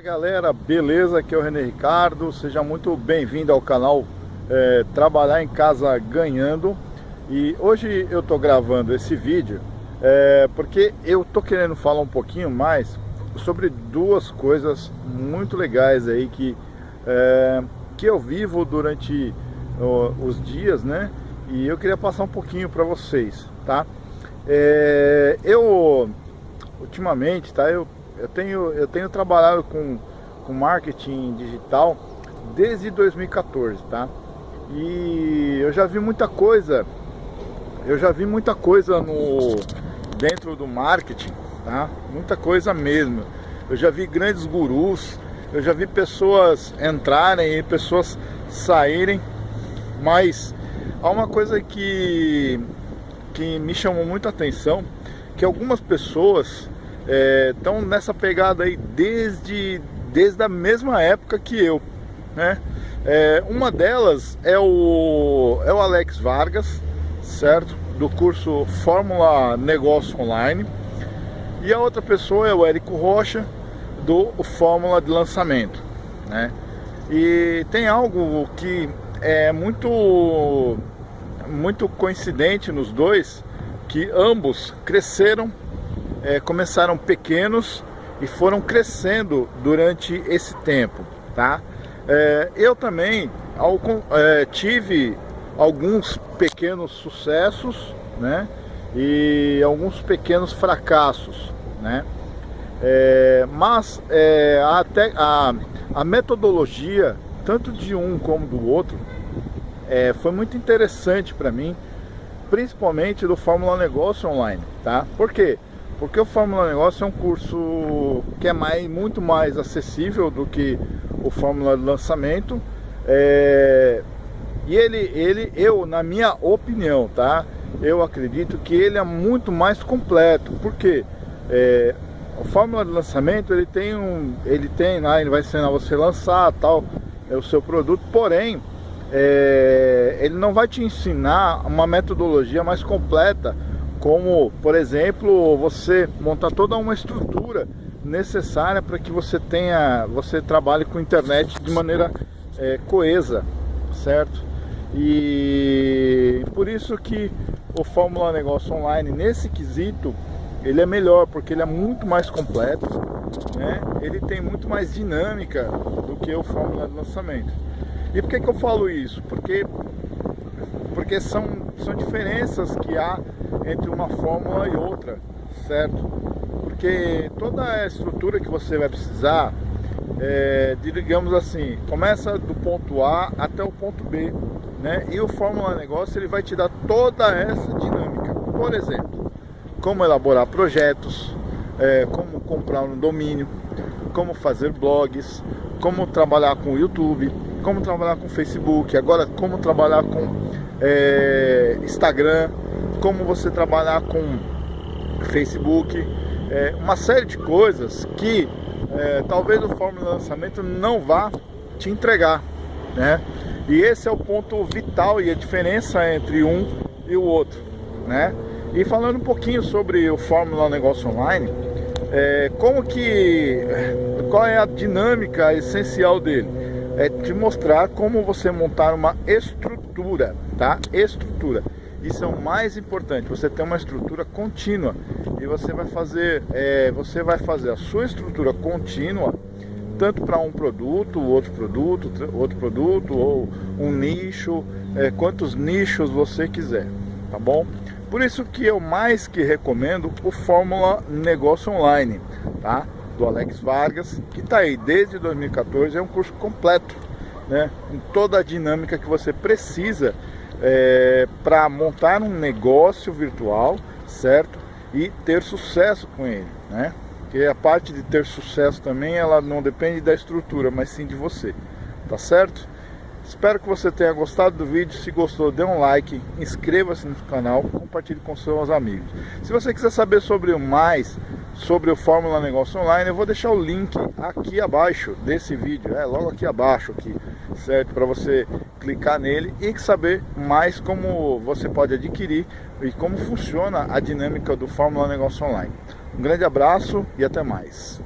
galera, beleza? Aqui é o René Ricardo, seja muito bem-vindo ao canal é, Trabalhar em Casa Ganhando E hoje eu tô gravando esse vídeo é, porque eu tô querendo falar um pouquinho mais sobre duas coisas muito legais aí que, é, que eu vivo durante os dias, né? E eu queria passar um pouquinho para vocês, tá? É, eu, ultimamente, tá? Eu eu tenho, eu tenho trabalhado com, com marketing digital desde 2014, tá? E eu já vi muita coisa, eu já vi muita coisa no dentro do marketing, tá? Muita coisa mesmo. Eu já vi grandes gurus, eu já vi pessoas entrarem e pessoas saírem, mas há uma coisa que que me chamou muita atenção, que algumas pessoas estão é, nessa pegada aí desde, desde a mesma época que eu. Né? É, uma delas é o, é o Alex Vargas, certo? Do curso Fórmula Negócio Online. E a outra pessoa é o Érico Rocha, do Fórmula de Lançamento. Né? E tem algo que é muito, muito coincidente nos dois, que ambos cresceram é, começaram pequenos e foram crescendo durante esse tempo, tá? É, eu também é, tive alguns pequenos sucessos, né? E alguns pequenos fracassos, né? É, mas até a, a metodologia, tanto de um como do outro, é, foi muito interessante para mim, principalmente do Fórmula Negócio Online, tá? Por quê? Porque o Fórmula Negócio é um curso que é mais, muito mais acessível do que o Fórmula de Lançamento. É, e ele, ele, eu, na minha opinião, tá? Eu acredito que ele é muito mais completo. Porque é, o Fórmula de Lançamento, ele tem um... Ele tem lá, ele vai ensinar você a lançar tal, é o seu produto. Porém, é, ele não vai te ensinar uma metodologia mais completa como, por exemplo, você montar toda uma estrutura necessária para que você tenha, você trabalhe com internet de maneira é, coesa, certo? E por isso que o Fórmula Negócio Online, nesse quesito, ele é melhor, porque ele é muito mais completo, né? ele tem muito mais dinâmica do que o Fórmula de Lançamento. E por que, que eu falo isso? Porque, porque são, são diferenças que há entre uma fórmula e outra, certo? Porque toda a estrutura que você vai precisar, é, digamos assim, começa do ponto A até o ponto B, né? E o Fórmula Negócio ele vai te dar toda essa dinâmica. Por exemplo, como elaborar projetos, é, como comprar um domínio, como fazer blogs, como trabalhar com o YouTube, como trabalhar com Facebook, agora como trabalhar com é, Instagram, como você trabalhar com Facebook, é, uma série de coisas que é, talvez o Fórmula Lançamento não vá te entregar, né? E esse é o ponto vital e a diferença entre um e o outro, né? E falando um pouquinho sobre o Fórmula Negócio Online, é, como que, qual é a dinâmica essencial dele? É te mostrar como você montar uma estrutura, tá? Estrutura. Isso é o mais importante, você tem uma estrutura contínua e você vai fazer, é, você vai fazer a sua estrutura contínua tanto para um produto, outro produto, outro produto ou um nicho, é, quantos nichos você quiser, tá bom? Por isso que eu mais que recomendo o Fórmula Negócio Online, tá? Do Alex Vargas, que está aí desde 2014, é um curso completo, né? Com toda a dinâmica que você precisa é, para montar um negócio virtual, certo? E ter sucesso com ele, né? Porque a parte de ter sucesso também, ela não depende da estrutura, mas sim de você, tá certo? Espero que você tenha gostado do vídeo. Se gostou, dê um like, inscreva-se no canal, compartilhe com seus amigos. Se você quiser saber sobre mais sobre o Fórmula Negócio Online, eu vou deixar o link aqui abaixo desse vídeo, é logo aqui abaixo aqui, certo? Para você clicar nele e saber mais como você pode adquirir e como funciona a dinâmica do Fórmula Negócio Online. Um grande abraço e até mais.